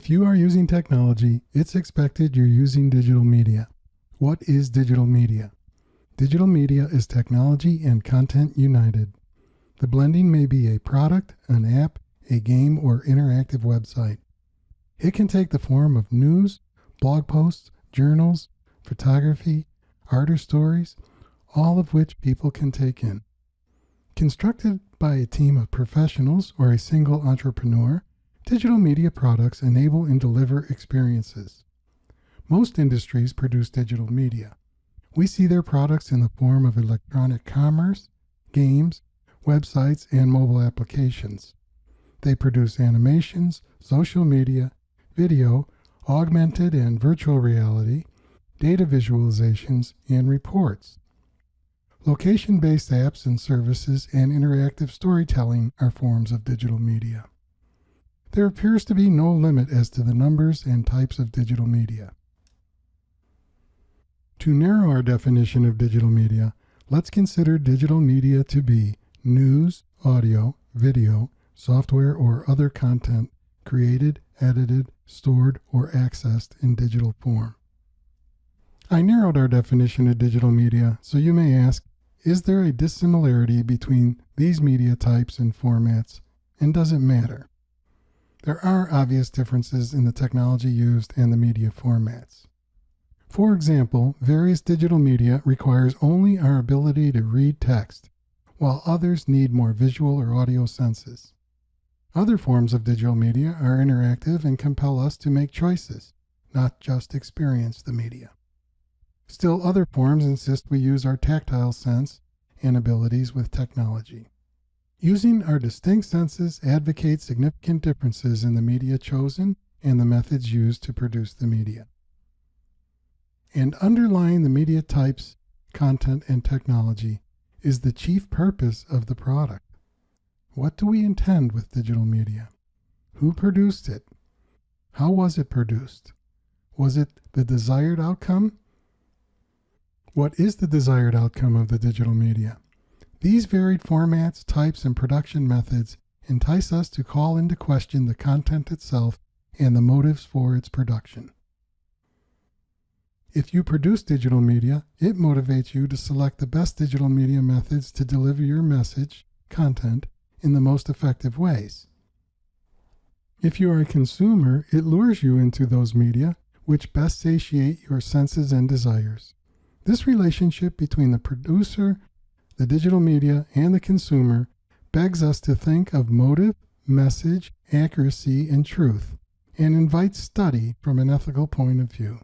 If you are using technology, it's expected you're using digital media. What is digital media? Digital media is technology and content united. The blending may be a product, an app, a game, or interactive website. It can take the form of news, blog posts, journals, photography, art or stories, all of which people can take in. Constructed by a team of professionals or a single entrepreneur, Digital media products enable and deliver experiences. Most industries produce digital media. We see their products in the form of electronic commerce, games, websites, and mobile applications. They produce animations, social media, video, augmented and virtual reality, data visualizations, and reports. Location-based apps and services and interactive storytelling are forms of digital media. There appears to be no limit as to the numbers and types of digital media. To narrow our definition of digital media, let's consider digital media to be news, audio, video, software, or other content created, edited, stored, or accessed in digital form. I narrowed our definition of digital media, so you may ask, is there a dissimilarity between these media types and formats, and does it matter? There are obvious differences in the technology used and the media formats. For example, various digital media requires only our ability to read text, while others need more visual or audio senses. Other forms of digital media are interactive and compel us to make choices, not just experience the media. Still other forms insist we use our tactile sense and abilities with technology. Using our distinct senses advocates significant differences in the media chosen and the methods used to produce the media. And underlying the media types, content, and technology is the chief purpose of the product. What do we intend with digital media? Who produced it? How was it produced? Was it the desired outcome? What is the desired outcome of the digital media? These varied formats, types, and production methods entice us to call into question the content itself and the motives for its production. If you produce digital media, it motivates you to select the best digital media methods to deliver your message, content, in the most effective ways. If you are a consumer, it lures you into those media which best satiate your senses and desires. This relationship between the producer the digital media, and the consumer begs us to think of motive, message, accuracy, and truth, and invites study from an ethical point of view.